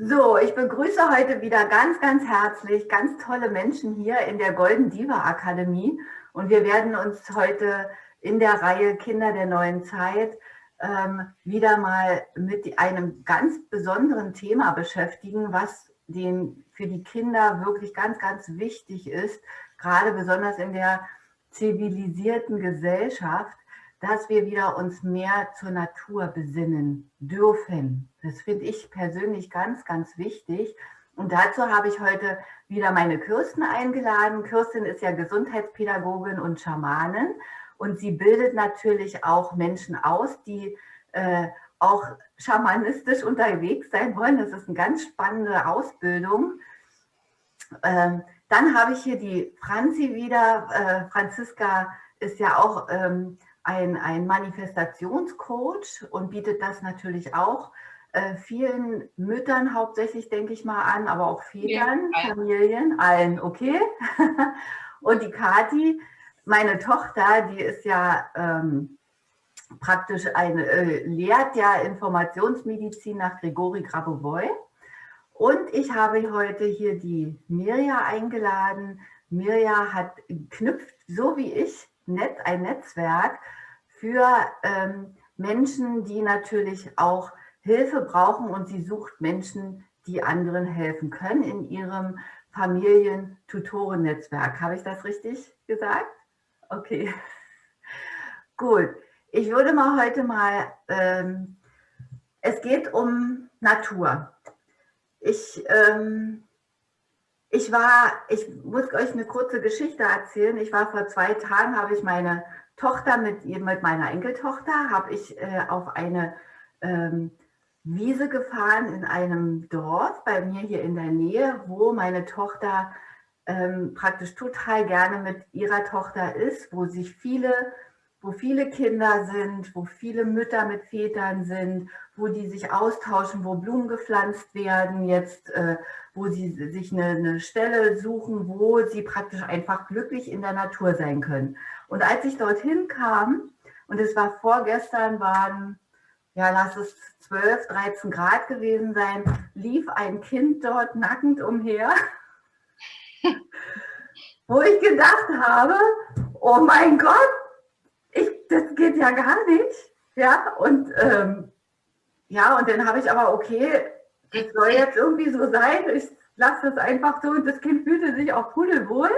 So, ich begrüße heute wieder ganz, ganz herzlich ganz tolle Menschen hier in der Golden Diva Akademie. Und wir werden uns heute in der Reihe Kinder der neuen Zeit ähm, wieder mal mit einem ganz besonderen Thema beschäftigen, was den, für die Kinder wirklich ganz, ganz wichtig ist, gerade besonders in der zivilisierten Gesellschaft, dass wir wieder uns mehr zur Natur besinnen dürfen. Das finde ich persönlich ganz, ganz wichtig. Und dazu habe ich heute wieder meine Kirsten eingeladen. Kirsten ist ja Gesundheitspädagogin und Schamanin und sie bildet natürlich auch Menschen aus, die äh, auch schamanistisch unterwegs sein wollen. Das ist eine ganz spannende Ausbildung. Ähm, dann habe ich hier die Franzi wieder. Äh, Franziska ist ja auch ähm, ein, ein Manifestationscoach und bietet das natürlich auch äh, vielen Müttern hauptsächlich, denke ich mal, an, aber auch Vätern, ja, Familien, allen, okay. und die Kati, meine Tochter, die ist ja ähm, praktisch eine, äh, lehrt ja Informationsmedizin nach Grigori Grabovoi. Und ich habe heute hier die Mirja eingeladen. Mirja hat knüpft, so wie ich, Net, ein Netzwerk für ähm, Menschen, die natürlich auch Hilfe brauchen und sie sucht Menschen, die anderen helfen können in ihrem Familien-Tutoren-Netzwerk. Habe ich das richtig gesagt? Okay, gut. Ich würde mal heute mal, ähm, es geht um Natur. Ich, ähm, ich war, ich muss euch eine kurze Geschichte erzählen. Ich war vor zwei Tagen, habe ich meine Tochter mit, mit meiner Enkeltochter, habe ich äh, auf eine ähm, Wiese gefahren in einem Dorf bei mir hier in der Nähe, wo meine Tochter ähm, praktisch total gerne mit ihrer Tochter ist, wo sich viele, wo viele Kinder sind, wo viele Mütter mit Vätern sind, wo die sich austauschen, wo Blumen gepflanzt werden, jetzt, äh, wo sie sich eine, eine Stelle suchen, wo sie praktisch einfach glücklich in der Natur sein können. Und als ich dorthin kam, und es war vorgestern, waren, ja, lass es 12, 13 Grad gewesen sein, lief ein Kind dort nackend umher, wo ich gedacht habe, oh mein Gott, ich, das geht ja gar nicht. Ja, und ähm, ja, und dann habe ich aber, okay, das soll jetzt irgendwie so sein, ich lasse das einfach so und das Kind fühlte sich auch pudelwohl.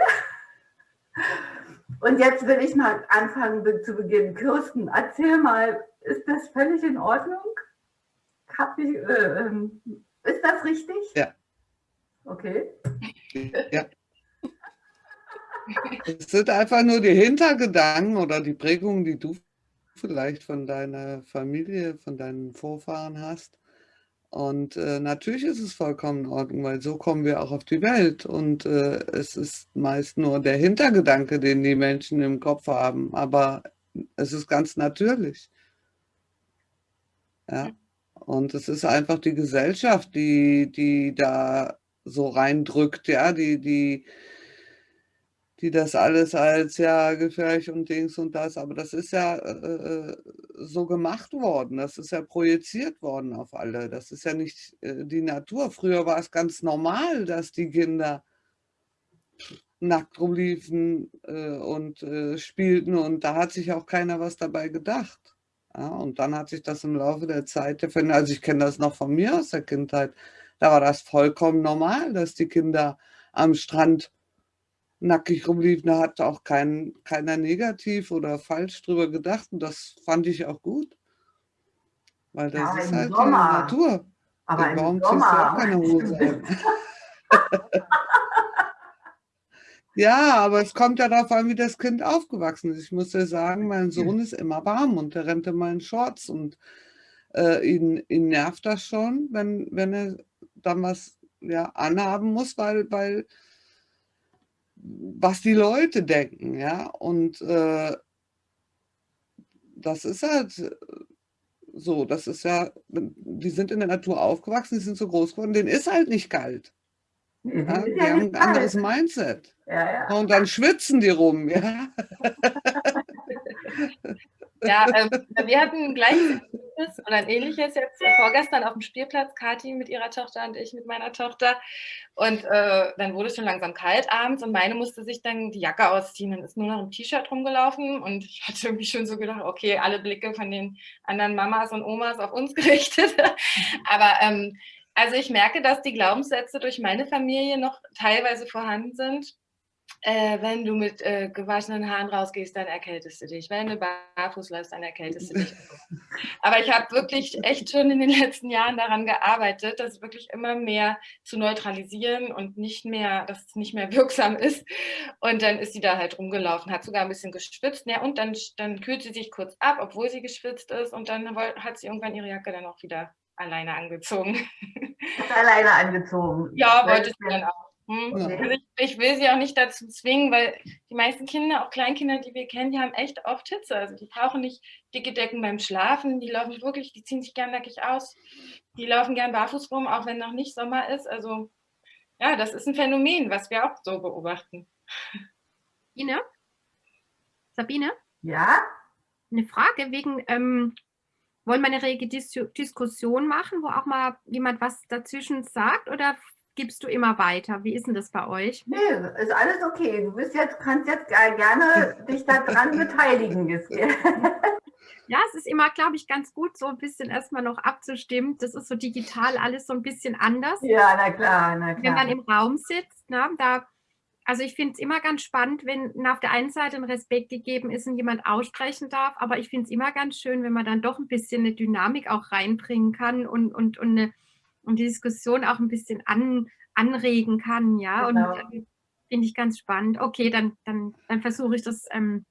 Und jetzt will ich mal anfangen zu beginnen. Kirsten, erzähl mal, ist das völlig in Ordnung? Ich, äh, ist das richtig? Ja. Okay. Ja. Es sind einfach nur die Hintergedanken oder die Prägungen, die du vielleicht von deiner Familie, von deinen Vorfahren hast. Und äh, natürlich ist es vollkommen in Ordnung, weil so kommen wir auch auf die Welt. Und äh, es ist meist nur der Hintergedanke, den die Menschen im Kopf haben. Aber es ist ganz natürlich. Ja. Und es ist einfach die Gesellschaft, die, die da so reindrückt, ja, die, die, die das alles als ja gefährlich und Dings und das, aber das ist ja äh, äh, so gemacht worden, das ist ja projiziert worden auf alle, das ist ja nicht äh, die Natur. Früher war es ganz normal, dass die Kinder nackt rumliefen äh, und äh, spielten und da hat sich auch keiner was dabei gedacht. Ja, und dann hat sich das im Laufe der Zeit, also ich kenne das noch von mir aus der Kindheit, da war das vollkommen normal, dass die Kinder am Strand nackig rumliefen, da hat auch kein, keiner negativ oder falsch drüber gedacht und das fand ich auch gut. Weil das ja, ist halt Sommer. die Natur. Aber und warum ziehst du auch keine Hose an? ja, aber es kommt ja darauf an, wie das Kind aufgewachsen ist. Ich muss dir sagen, mein Sohn ist immer warm und der rennt immer in Shorts und äh, ihn, ihn nervt das schon, wenn, wenn er dann was ja, anhaben muss, weil, weil was die Leute denken, ja. Und äh, das ist halt äh, so, das ist ja, die sind in der Natur aufgewachsen, die sind so groß geworden, denen ist halt nicht kalt. Mhm. Ja, die haben ein anderes Mindset. Ja, ja. Und dann schwitzen die rum, ja. Ja, äh, wir hatten gleich ähnliches, oder ein ähnliches jetzt vorgestern auf dem Spielplatz, Kathi mit ihrer Tochter und ich mit meiner Tochter. Und äh, dann wurde es schon langsam kalt abends und meine musste sich dann die Jacke ausziehen und ist nur noch im T-Shirt rumgelaufen. Und ich hatte irgendwie schon so gedacht, okay, alle Blicke von den anderen Mamas und Omas auf uns gerichtet. Aber ähm, also ich merke, dass die Glaubenssätze durch meine Familie noch teilweise vorhanden sind äh, wenn du mit äh, gewaschenen Haaren rausgehst, dann erkältest du dich. Wenn du barfuß läufst, dann erkältest du dich. Aber ich habe wirklich echt schon in den letzten Jahren daran gearbeitet, das wirklich immer mehr zu neutralisieren und nicht mehr, dass es nicht mehr wirksam ist. Und dann ist sie da halt rumgelaufen, hat sogar ein bisschen geschwitzt. Ja, und dann, dann kühlt sie sich kurz ab, obwohl sie geschwitzt ist. Und dann hat sie irgendwann ihre Jacke dann auch wieder alleine angezogen. Alleine angezogen. Ja, wollte sie dann auch. Hm? Ich, ich, will sie auch nicht dazu zwingen, weil die meisten Kinder, auch Kleinkinder, die wir kennen, die haben echt oft Hitze. Also die brauchen nicht dicke Decken beim Schlafen, die laufen wirklich, die ziehen sich gern nackig aus, die laufen gern barfuß rum, auch wenn noch nicht Sommer ist. Also ja, das ist ein Phänomen, was wir auch so beobachten. Ine? Sabine? Ja? Eine Frage wegen, ähm, wollen wir eine rege Dis Diskussion machen, wo auch mal jemand was dazwischen sagt oder gibst du immer weiter? Wie ist denn das bei euch? Nee, ist alles okay. Du bist jetzt, kannst jetzt gerne dich daran beteiligen. Ja, es ist immer, glaube ich, ganz gut, so ein bisschen erstmal noch abzustimmen. Das ist so digital alles so ein bisschen anders. Ja, na klar, na klar. Wenn man im Raum sitzt, ne, da, also ich finde es immer ganz spannend, wenn auf der einen Seite ein Respekt gegeben ist und jemand aussprechen darf, aber ich finde es immer ganz schön, wenn man dann doch ein bisschen eine Dynamik auch reinbringen kann und, und, und eine und die Diskussion auch ein bisschen an, anregen kann, ja. Genau. Und äh, finde ich ganz spannend. Okay, dann, dann, dann versuche ich das ähm,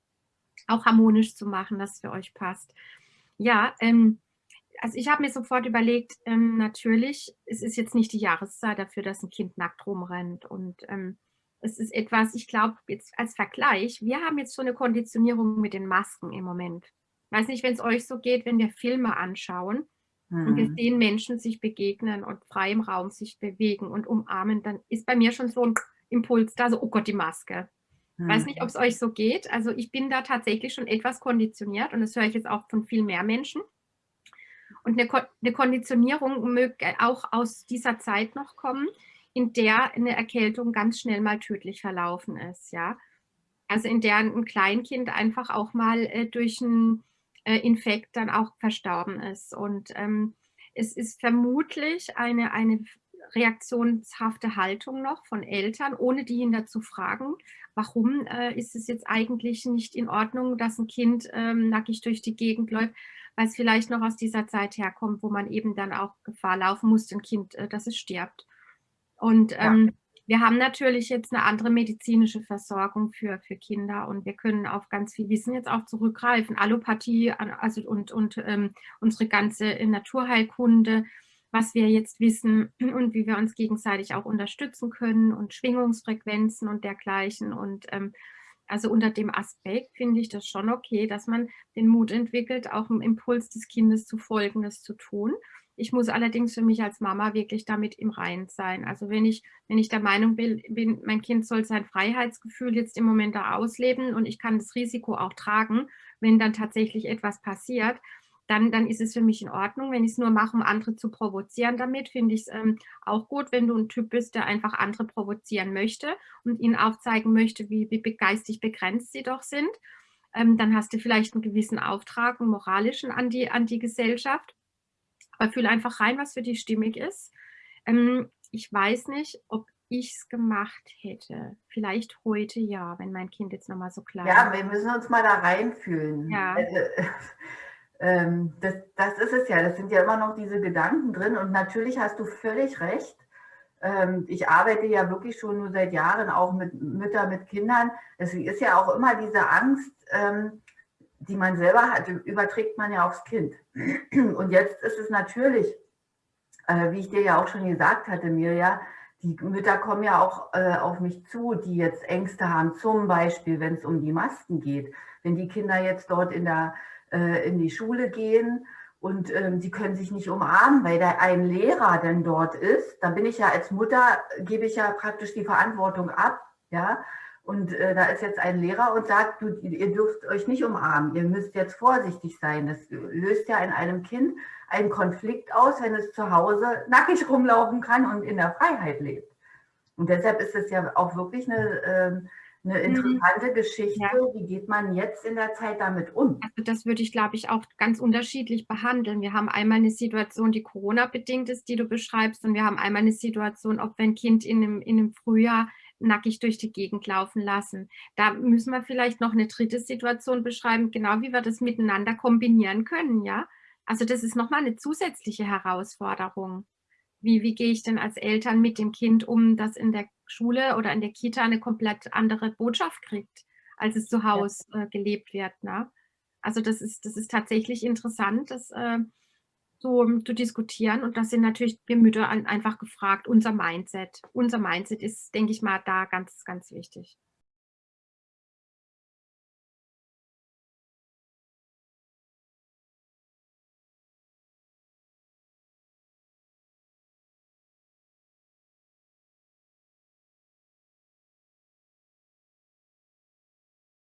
auch harmonisch zu machen, dass es für euch passt. Ja, ähm, also ich habe mir sofort überlegt, ähm, natürlich, es ist jetzt nicht die Jahreszeit dafür, dass ein Kind nackt rumrennt. Und ähm, es ist etwas, ich glaube, jetzt als Vergleich, wir haben jetzt so eine Konditionierung mit den Masken im Moment. Ich weiß nicht, wenn es euch so geht, wenn wir Filme anschauen, Mhm. Und wir hm. sehen Menschen sich begegnen und frei im Raum sich bewegen und umarmen, dann ist bei mir schon so ein Impuls da, so, oh Gott, die Maske. Ich weiß nicht, ob es euch so geht. Also ich bin da tatsächlich schon etwas konditioniert und das höre ich jetzt auch von viel mehr Menschen. Und eine, Ko eine Konditionierung möge auch aus dieser Zeit noch kommen, in der eine Erkältung ganz schnell mal tödlich verlaufen ist. Ja? Also in der ein Kleinkind einfach auch mal äh, durch ein äh, Infekt dann auch verstorben ist. Und ähm, es ist vermutlich eine, eine reaktionshafte Haltung noch von Eltern, ohne die ihn dazu fragen, warum äh, ist es jetzt eigentlich nicht in Ordnung, dass ein Kind ähm, nackig durch die Gegend läuft, weil es vielleicht noch aus dieser Zeit herkommt, wo man eben dann auch Gefahr laufen muss, ein Kind, äh, dass es stirbt. Und ähm, ja. Wir haben natürlich jetzt eine andere medizinische Versorgung für, für Kinder und wir können auf ganz viel Wissen jetzt auch zurückgreifen. Allopathie also und, und ähm, unsere ganze Naturheilkunde, was wir jetzt wissen und wie wir uns gegenseitig auch unterstützen können und Schwingungsfrequenzen und dergleichen. Und ähm, also unter dem Aspekt finde ich das schon okay, dass man den Mut entwickelt, auch dem Impuls des Kindes zu folgen, das zu tun. Ich muss allerdings für mich als Mama wirklich damit im Reinen sein. Also wenn ich, wenn ich der Meinung bin, mein Kind soll sein Freiheitsgefühl jetzt im Moment da ausleben und ich kann das Risiko auch tragen, wenn dann tatsächlich etwas passiert, dann, dann ist es für mich in Ordnung. Wenn ich es nur mache, um andere zu provozieren damit, finde ich es ähm, auch gut, wenn du ein Typ bist, der einfach andere provozieren möchte und ihnen aufzeigen möchte, wie, wie geistig begrenzt sie doch sind. Ähm, dann hast du vielleicht einen gewissen Auftrag, einen moralischen an die, an die Gesellschaft. Aber fühle einfach rein, was für dich stimmig ist. Ähm, ich weiß nicht, ob ich es gemacht hätte. Vielleicht heute ja, wenn mein Kind jetzt nochmal so klein ist. Ja, wir müssen uns mal da reinfühlen. Ja. Ähm, das, das ist es ja, das sind ja immer noch diese Gedanken drin und natürlich hast du völlig recht. Ähm, ich arbeite ja wirklich schon nur seit Jahren auch mit Müttern, mit Kindern. Es ist ja auch immer diese Angst, ähm, die man selber hat, überträgt man ja aufs Kind. Und jetzt ist es natürlich, äh, wie ich dir ja auch schon gesagt hatte, Mirja, die Mütter kommen ja auch äh, auf mich zu, die jetzt Ängste haben, zum Beispiel, wenn es um die Masken geht. Wenn die Kinder jetzt dort in, der, äh, in die Schule gehen und ähm, sie können sich nicht umarmen, weil da ein Lehrer denn dort ist, dann bin ich ja als Mutter, gebe ich ja praktisch die Verantwortung ab, ja, Und äh, da ist jetzt ein Lehrer und sagt, du, ihr dürft euch nicht umarmen, ihr müsst jetzt vorsichtig sein. Das löst ja in einem Kind einen Konflikt aus, wenn es zu Hause nackig rumlaufen kann und in der Freiheit lebt. Und deshalb ist es ja auch wirklich eine, ähm, eine mhm. interessante mhm. Geschichte. Ja. Wie geht man jetzt in der Zeit damit um? Also das würde ich, glaube ich, auch ganz unterschiedlich behandeln. Wir haben einmal eine Situation, die Corona-bedingt ist, die du beschreibst, und wir haben einmal eine Situation, ob wir ein Kind in einem, in einem Frühjahr nackig durch die Gegend laufen lassen. Da müssen wir vielleicht noch eine dritte Situation beschreiben, genau wie wir das miteinander kombinieren können, ja. Also das ist nochmal eine zusätzliche Herausforderung. Wie, wie gehe ich denn als Eltern mit dem Kind um, das in der Schule oder in der Kita eine komplett andere Botschaft kriegt, als es zu Hause äh, gelebt wird. Ne? Also das ist, das ist tatsächlich interessant, das äh, so um, zu diskutieren. Und das sind natürlich wir Mütter einfach gefragt, unser Mindset. Unser Mindset ist, denke ich mal, da ganz, ganz wichtig.